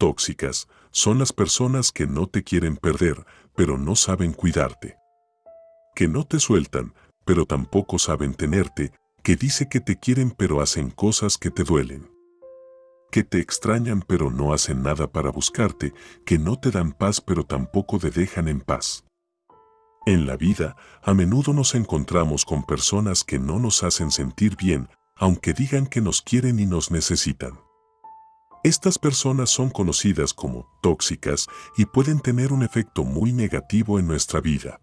tóxicas son las personas que no te quieren perder, pero no saben cuidarte. Que no te sueltan, pero tampoco saben tenerte, que dice que te quieren pero hacen cosas que te duelen. Que te extrañan pero no hacen nada para buscarte, que no te dan paz pero tampoco te dejan en paz. En la vida, a menudo nos encontramos con personas que no nos hacen sentir bien, aunque digan que nos quieren y nos necesitan. Estas personas son conocidas como tóxicas y pueden tener un efecto muy negativo en nuestra vida.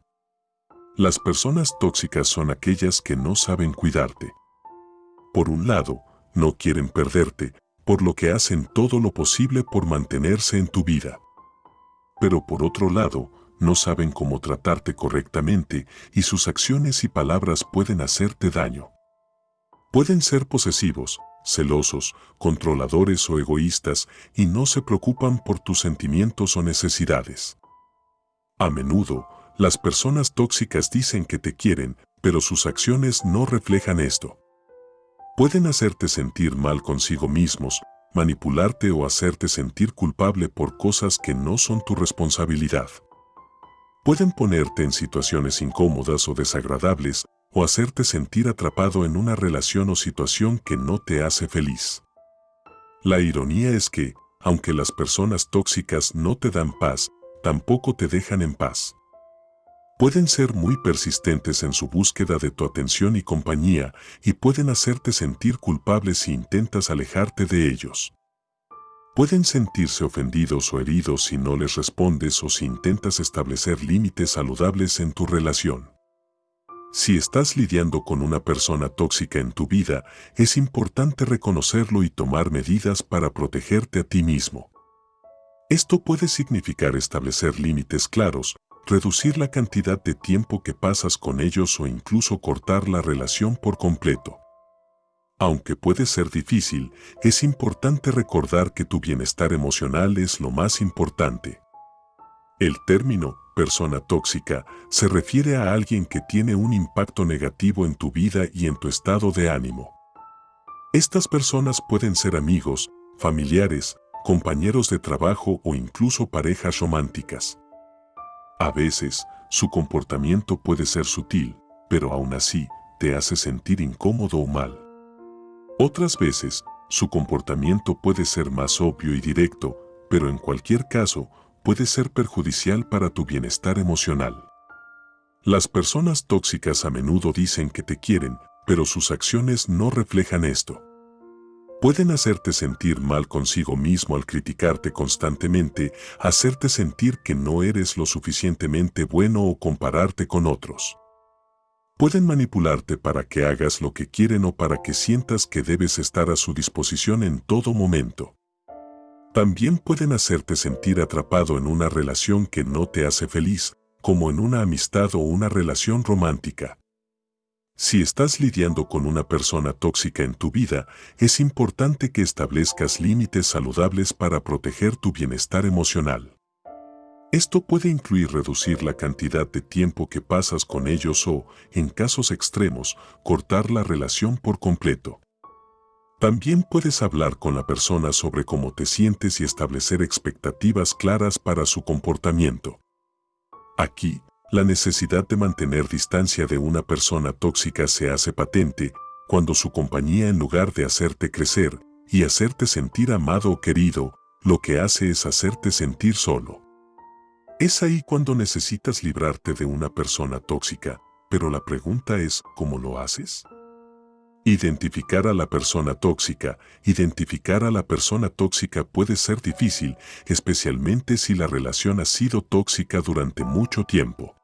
Las personas tóxicas son aquellas que no saben cuidarte. Por un lado, no quieren perderte, por lo que hacen todo lo posible por mantenerse en tu vida. Pero por otro lado, no saben cómo tratarte correctamente y sus acciones y palabras pueden hacerte daño. Pueden ser posesivos, celosos, controladores o egoístas y no se preocupan por tus sentimientos o necesidades. A menudo, las personas tóxicas dicen que te quieren, pero sus acciones no reflejan esto. Pueden hacerte sentir mal consigo mismos, manipularte o hacerte sentir culpable por cosas que no son tu responsabilidad. Pueden ponerte en situaciones incómodas o desagradables o hacerte sentir atrapado en una relación o situación que no te hace feliz. La ironía es que, aunque las personas tóxicas no te dan paz, tampoco te dejan en paz. Pueden ser muy persistentes en su búsqueda de tu atención y compañía y pueden hacerte sentir culpable si intentas alejarte de ellos. Pueden sentirse ofendidos o heridos si no les respondes o si intentas establecer límites saludables en tu relación. Si estás lidiando con una persona tóxica en tu vida, es importante reconocerlo y tomar medidas para protegerte a ti mismo. Esto puede significar establecer límites claros, reducir la cantidad de tiempo que pasas con ellos o incluso cortar la relación por completo. Aunque puede ser difícil, es importante recordar que tu bienestar emocional es lo más importante. El término persona tóxica se refiere a alguien que tiene un impacto negativo en tu vida y en tu estado de ánimo. Estas personas pueden ser amigos, familiares, compañeros de trabajo o incluso parejas románticas. A veces, su comportamiento puede ser sutil, pero aún así, te hace sentir incómodo o mal. Otras veces, su comportamiento puede ser más obvio y directo, pero en cualquier caso, puede ser perjudicial para tu bienestar emocional. Las personas tóxicas a menudo dicen que te quieren, pero sus acciones no reflejan esto. Pueden hacerte sentir mal consigo mismo al criticarte constantemente, hacerte sentir que no eres lo suficientemente bueno o compararte con otros. Pueden manipularte para que hagas lo que quieren o para que sientas que debes estar a su disposición en todo momento. También pueden hacerte sentir atrapado en una relación que no te hace feliz, como en una amistad o una relación romántica. Si estás lidiando con una persona tóxica en tu vida, es importante que establezcas límites saludables para proteger tu bienestar emocional. Esto puede incluir reducir la cantidad de tiempo que pasas con ellos o, en casos extremos, cortar la relación por completo. También puedes hablar con la persona sobre cómo te sientes y establecer expectativas claras para su comportamiento. Aquí, la necesidad de mantener distancia de una persona tóxica se hace patente cuando su compañía en lugar de hacerte crecer y hacerte sentir amado o querido, lo que hace es hacerte sentir solo. Es ahí cuando necesitas librarte de una persona tóxica, pero la pregunta es, ¿cómo lo haces? Identificar a la persona tóxica. Identificar a la persona tóxica puede ser difícil, especialmente si la relación ha sido tóxica durante mucho tiempo.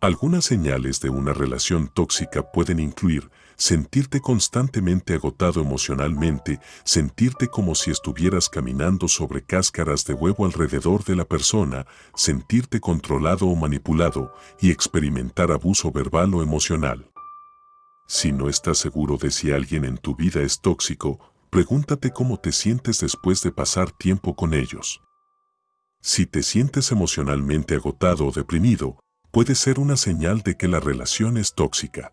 Algunas señales de una relación tóxica pueden incluir sentirte constantemente agotado emocionalmente, sentirte como si estuvieras caminando sobre cáscaras de huevo alrededor de la persona, sentirte controlado o manipulado y experimentar abuso verbal o emocional. Si no estás seguro de si alguien en tu vida es tóxico, pregúntate cómo te sientes después de pasar tiempo con ellos. Si te sientes emocionalmente agotado o deprimido, puede ser una señal de que la relación es tóxica.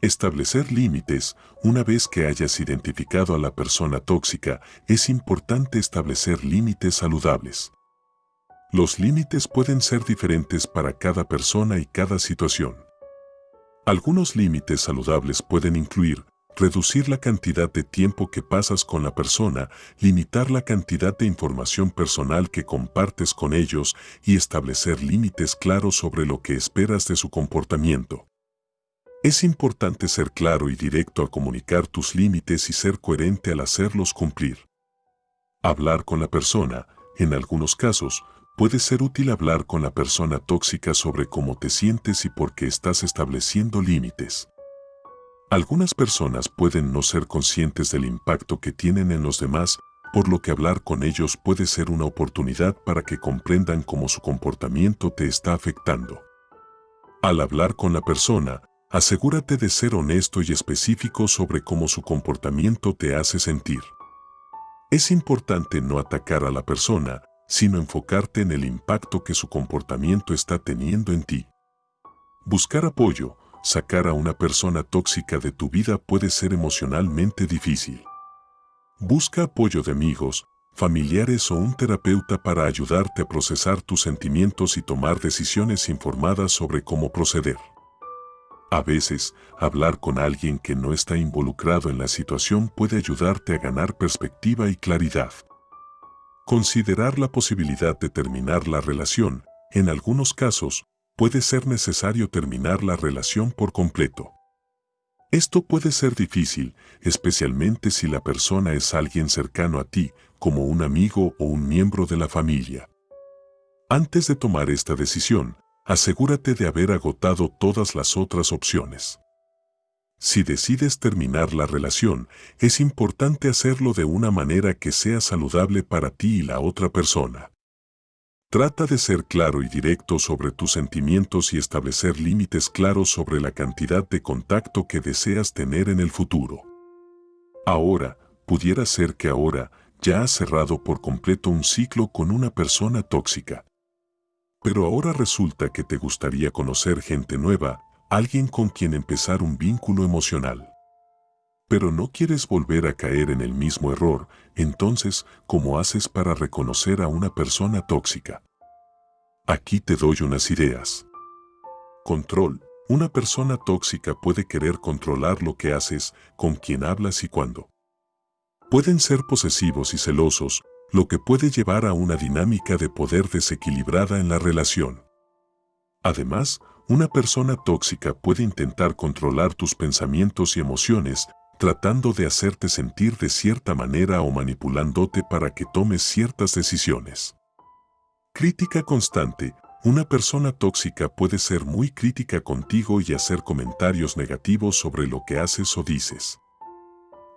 Establecer límites, una vez que hayas identificado a la persona tóxica, es importante establecer límites saludables. Los límites pueden ser diferentes para cada persona y cada situación. Algunos límites saludables pueden incluir reducir la cantidad de tiempo que pasas con la persona, limitar la cantidad de información personal que compartes con ellos y establecer límites claros sobre lo que esperas de su comportamiento. Es importante ser claro y directo al comunicar tus límites y ser coherente al hacerlos cumplir. Hablar con la persona, en algunos casos, puede ser útil hablar con la persona tóxica sobre cómo te sientes y por qué estás estableciendo límites. Algunas personas pueden no ser conscientes del impacto que tienen en los demás, por lo que hablar con ellos puede ser una oportunidad para que comprendan cómo su comportamiento te está afectando. Al hablar con la persona, asegúrate de ser honesto y específico sobre cómo su comportamiento te hace sentir. Es importante no atacar a la persona, sino enfocarte en el impacto que su comportamiento está teniendo en ti. Buscar apoyo, sacar a una persona tóxica de tu vida puede ser emocionalmente difícil. Busca apoyo de amigos, familiares o un terapeuta para ayudarte a procesar tus sentimientos y tomar decisiones informadas sobre cómo proceder. A veces, hablar con alguien que no está involucrado en la situación puede ayudarte a ganar perspectiva y claridad. Considerar la posibilidad de terminar la relación, en algunos casos, puede ser necesario terminar la relación por completo. Esto puede ser difícil, especialmente si la persona es alguien cercano a ti, como un amigo o un miembro de la familia. Antes de tomar esta decisión, asegúrate de haber agotado todas las otras opciones. Si decides terminar la relación, es importante hacerlo de una manera que sea saludable para ti y la otra persona. Trata de ser claro y directo sobre tus sentimientos y establecer límites claros sobre la cantidad de contacto que deseas tener en el futuro. Ahora, pudiera ser que ahora ya has cerrado por completo un ciclo con una persona tóxica. Pero ahora resulta que te gustaría conocer gente nueva, alguien con quien empezar un vínculo emocional. Pero no quieres volver a caer en el mismo error, entonces, ¿cómo haces para reconocer a una persona tóxica? Aquí te doy unas ideas. Control. Una persona tóxica puede querer controlar lo que haces, con quién hablas y cuándo. Pueden ser posesivos y celosos, lo que puede llevar a una dinámica de poder desequilibrada en la relación. Además, una persona tóxica puede intentar controlar tus pensamientos y emociones, tratando de hacerte sentir de cierta manera o manipulándote para que tomes ciertas decisiones. Crítica constante. Una persona tóxica puede ser muy crítica contigo y hacer comentarios negativos sobre lo que haces o dices.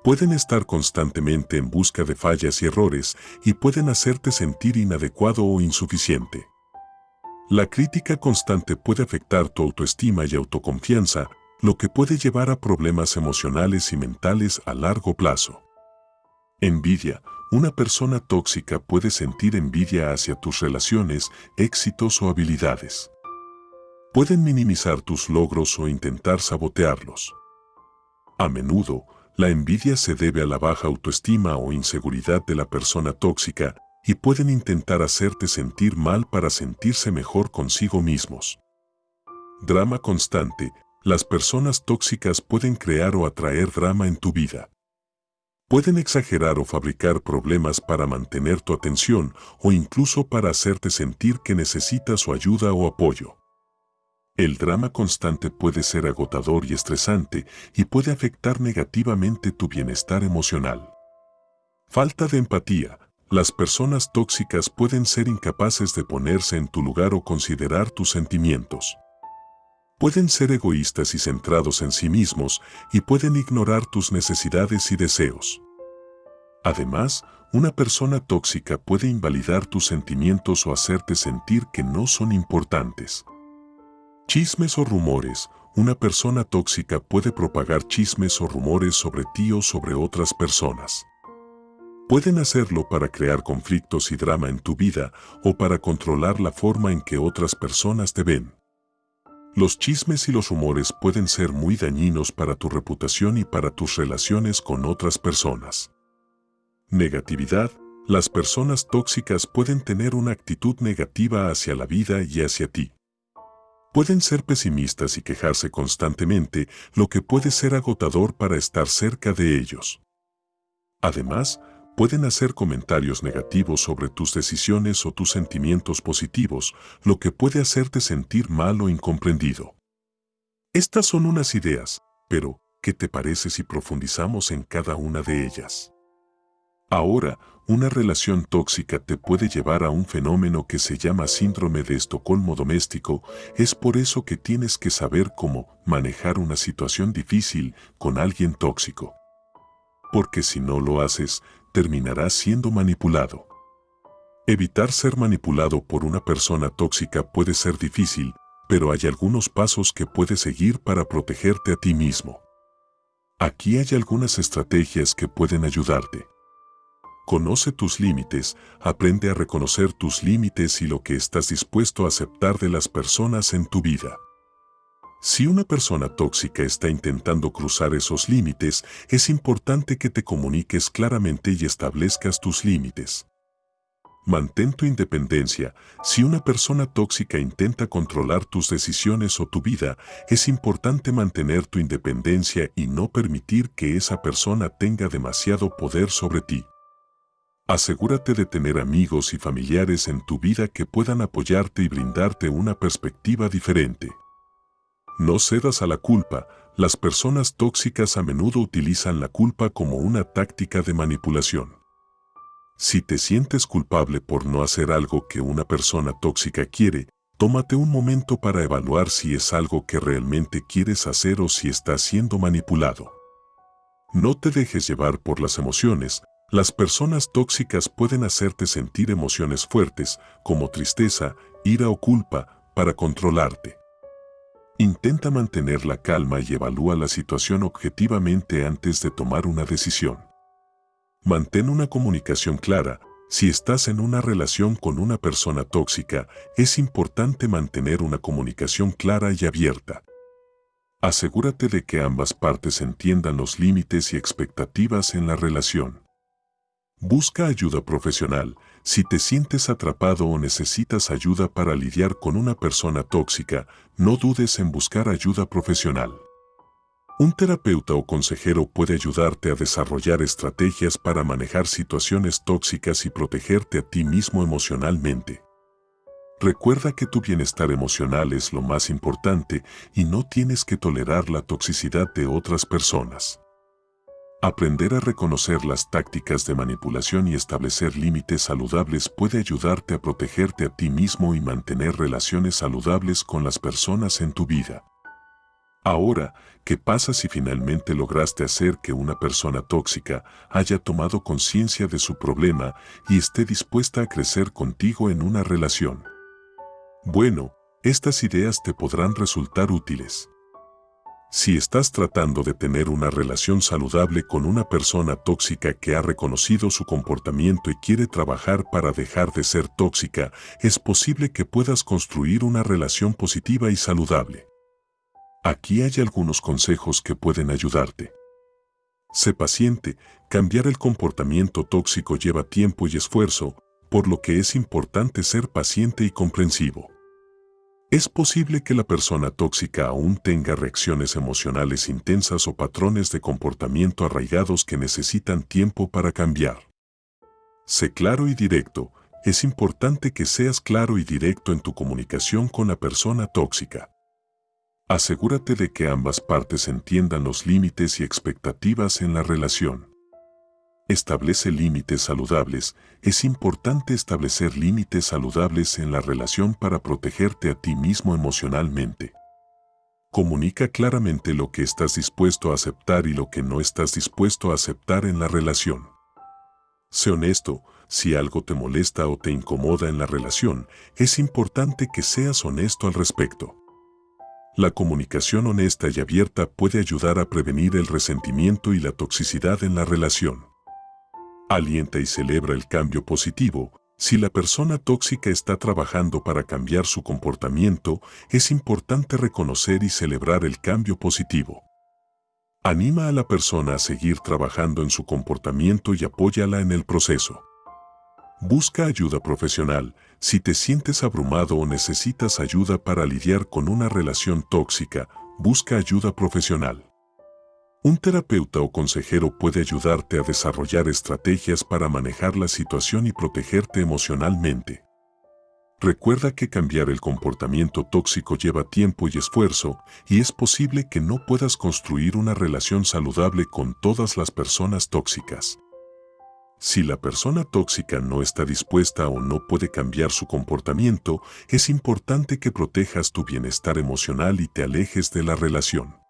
Pueden estar constantemente en busca de fallas y errores y pueden hacerte sentir inadecuado o insuficiente. La crítica constante puede afectar tu autoestima y autoconfianza, lo que puede llevar a problemas emocionales y mentales a largo plazo. Envidia. Una persona tóxica puede sentir envidia hacia tus relaciones, éxitos o habilidades. Pueden minimizar tus logros o intentar sabotearlos. A menudo, la envidia se debe a la baja autoestima o inseguridad de la persona tóxica y pueden intentar hacerte sentir mal para sentirse mejor consigo mismos. Drama constante. Las personas tóxicas pueden crear o atraer drama en tu vida. Pueden exagerar o fabricar problemas para mantener tu atención o incluso para hacerte sentir que necesitas su ayuda o apoyo. El drama constante puede ser agotador y estresante y puede afectar negativamente tu bienestar emocional. Falta de empatía. Las personas tóxicas pueden ser incapaces de ponerse en tu lugar o considerar tus sentimientos. Pueden ser egoístas y centrados en sí mismos y pueden ignorar tus necesidades y deseos. Además, una persona tóxica puede invalidar tus sentimientos o hacerte sentir que no son importantes. Chismes o rumores. Una persona tóxica puede propagar chismes o rumores sobre ti o sobre otras personas. Pueden hacerlo para crear conflictos y drama en tu vida o para controlar la forma en que otras personas te ven. Los chismes y los rumores pueden ser muy dañinos para tu reputación y para tus relaciones con otras personas. Negatividad. Las personas tóxicas pueden tener una actitud negativa hacia la vida y hacia ti. Pueden ser pesimistas y quejarse constantemente, lo que puede ser agotador para estar cerca de ellos. Además, pueden hacer comentarios negativos sobre tus decisiones o tus sentimientos positivos, lo que puede hacerte sentir mal o incomprendido. Estas son unas ideas, pero, ¿qué te parece si profundizamos en cada una de ellas? Ahora, una relación tóxica te puede llevar a un fenómeno que se llama síndrome de Estocolmo doméstico, es por eso que tienes que saber cómo manejar una situación difícil con alguien tóxico. Porque si no lo haces, terminarás siendo manipulado. Evitar ser manipulado por una persona tóxica puede ser difícil, pero hay algunos pasos que puedes seguir para protegerte a ti mismo. Aquí hay algunas estrategias que pueden ayudarte. Conoce tus límites, aprende a reconocer tus límites y lo que estás dispuesto a aceptar de las personas en tu vida. Si una persona tóxica está intentando cruzar esos límites, es importante que te comuniques claramente y establezcas tus límites. Mantén tu independencia. Si una persona tóxica intenta controlar tus decisiones o tu vida, es importante mantener tu independencia y no permitir que esa persona tenga demasiado poder sobre ti. Asegúrate de tener amigos y familiares en tu vida que puedan apoyarte y brindarte una perspectiva diferente. No cedas a la culpa, las personas tóxicas a menudo utilizan la culpa como una táctica de manipulación. Si te sientes culpable por no hacer algo que una persona tóxica quiere, tómate un momento para evaluar si es algo que realmente quieres hacer o si estás siendo manipulado. No te dejes llevar por las emociones, las personas tóxicas pueden hacerte sentir emociones fuertes, como tristeza, ira o culpa, para controlarte. Intenta mantener la calma y evalúa la situación objetivamente antes de tomar una decisión. Mantén una comunicación clara. Si estás en una relación con una persona tóxica, es importante mantener una comunicación clara y abierta. Asegúrate de que ambas partes entiendan los límites y expectativas en la relación. Busca ayuda profesional. Si te sientes atrapado o necesitas ayuda para lidiar con una persona tóxica, no dudes en buscar ayuda profesional. Un terapeuta o consejero puede ayudarte a desarrollar estrategias para manejar situaciones tóxicas y protegerte a ti mismo emocionalmente. Recuerda que tu bienestar emocional es lo más importante y no tienes que tolerar la toxicidad de otras personas. Aprender a reconocer las tácticas de manipulación y establecer límites saludables puede ayudarte a protegerte a ti mismo y mantener relaciones saludables con las personas en tu vida. Ahora, ¿qué pasa si finalmente lograste hacer que una persona tóxica haya tomado conciencia de su problema y esté dispuesta a crecer contigo en una relación? Bueno, estas ideas te podrán resultar útiles. Si estás tratando de tener una relación saludable con una persona tóxica que ha reconocido su comportamiento y quiere trabajar para dejar de ser tóxica, es posible que puedas construir una relación positiva y saludable. Aquí hay algunos consejos que pueden ayudarte. Sé paciente, cambiar el comportamiento tóxico lleva tiempo y esfuerzo, por lo que es importante ser paciente y comprensivo. Es posible que la persona tóxica aún tenga reacciones emocionales intensas o patrones de comportamiento arraigados que necesitan tiempo para cambiar. Sé claro y directo. Es importante que seas claro y directo en tu comunicación con la persona tóxica. Asegúrate de que ambas partes entiendan los límites y expectativas en la relación. Establece límites saludables. Es importante establecer límites saludables en la relación para protegerte a ti mismo emocionalmente. Comunica claramente lo que estás dispuesto a aceptar y lo que no estás dispuesto a aceptar en la relación. Sé honesto, si algo te molesta o te incomoda en la relación, es importante que seas honesto al respecto. La comunicación honesta y abierta puede ayudar a prevenir el resentimiento y la toxicidad en la relación. Alienta y celebra el cambio positivo. Si la persona tóxica está trabajando para cambiar su comportamiento, es importante reconocer y celebrar el cambio positivo. Anima a la persona a seguir trabajando en su comportamiento y apóyala en el proceso. Busca ayuda profesional si te sientes abrumado o necesitas ayuda para lidiar con una relación tóxica, busca ayuda profesional. Un terapeuta o consejero puede ayudarte a desarrollar estrategias para manejar la situación y protegerte emocionalmente. Recuerda que cambiar el comportamiento tóxico lleva tiempo y esfuerzo y es posible que no puedas construir una relación saludable con todas las personas tóxicas. Si la persona tóxica no está dispuesta o no puede cambiar su comportamiento, es importante que protejas tu bienestar emocional y te alejes de la relación.